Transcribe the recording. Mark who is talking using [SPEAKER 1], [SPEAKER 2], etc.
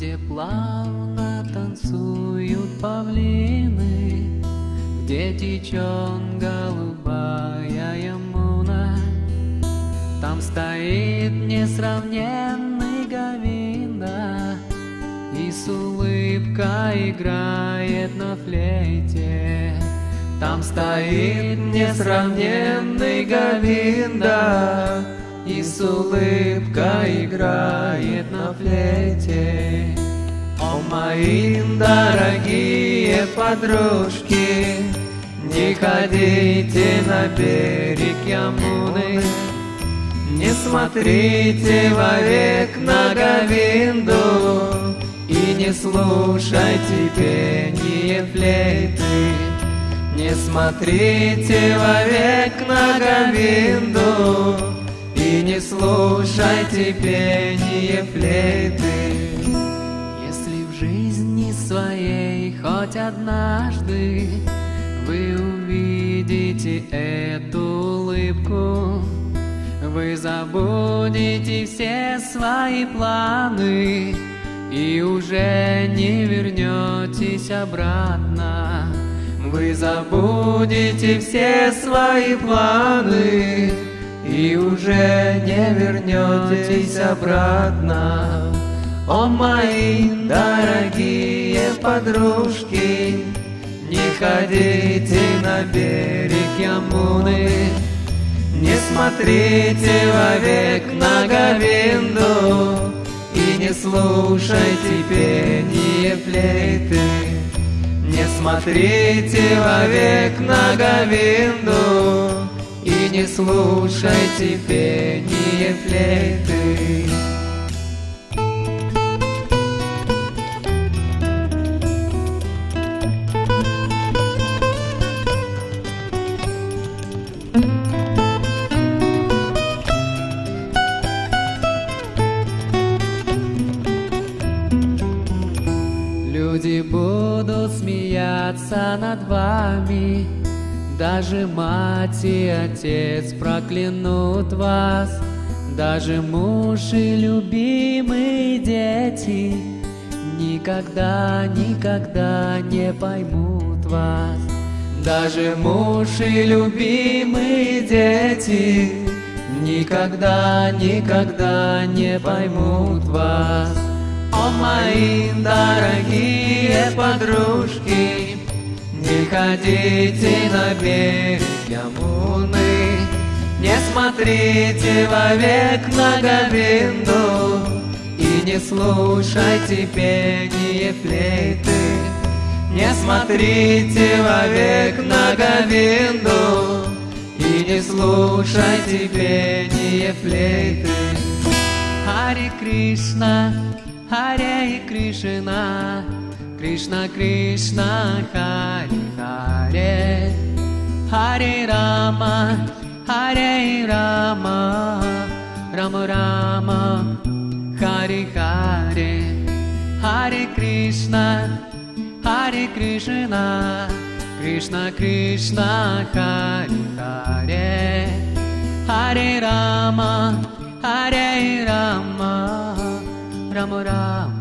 [SPEAKER 1] Где плавно танцуют павлины, Где течет голубая ямуна, Там стоит несравненный Гавинда, И с улыбкой играет на флейте. Там стоит несравненный Гавинда, и с улыбкой играет на флейте. О, мои дорогие подружки, Не ходите на берег Ямуны, Не смотрите вовек на Говинду И не слушайте пение флейты. Не смотрите вовек на не слушайте пение флейты. Если в жизни своей хоть однажды Вы увидите эту улыбку Вы забудете все свои планы И уже не вернетесь обратно Вы забудете все свои планы И уже не вернетесь обратно о, мои дорогие подружки, Не ходите на берег Ямуны, Не смотрите вовек на Говинду И не слушайте пение флейты. Не смотрите вовек на Говинду не слушайте пение флейты. Люди будут смеяться над вами, Даже мать и отец проклянут вас, Даже муж и любимые дети Никогда, никогда не поймут вас. Даже муж и любимые дети Никогда, никогда не поймут вас. О, мои дорогие подружки, Ходите на берег Ямуны, Не смотрите вовек на Говинду И не слушайте пение флейты. Не смотрите вовек на Говинду И не слушайте пение флейты. Хари Кришна, Харе Кришна, Кришна Кришна, Хари Харе, Харе Рама, Харе Рама, Рама Рама, Хари Харе, Харе Кришна, Харе Кришна, Кришна Кришна, Хари Харе, Харе Рама, Харе Рама, Rama Rama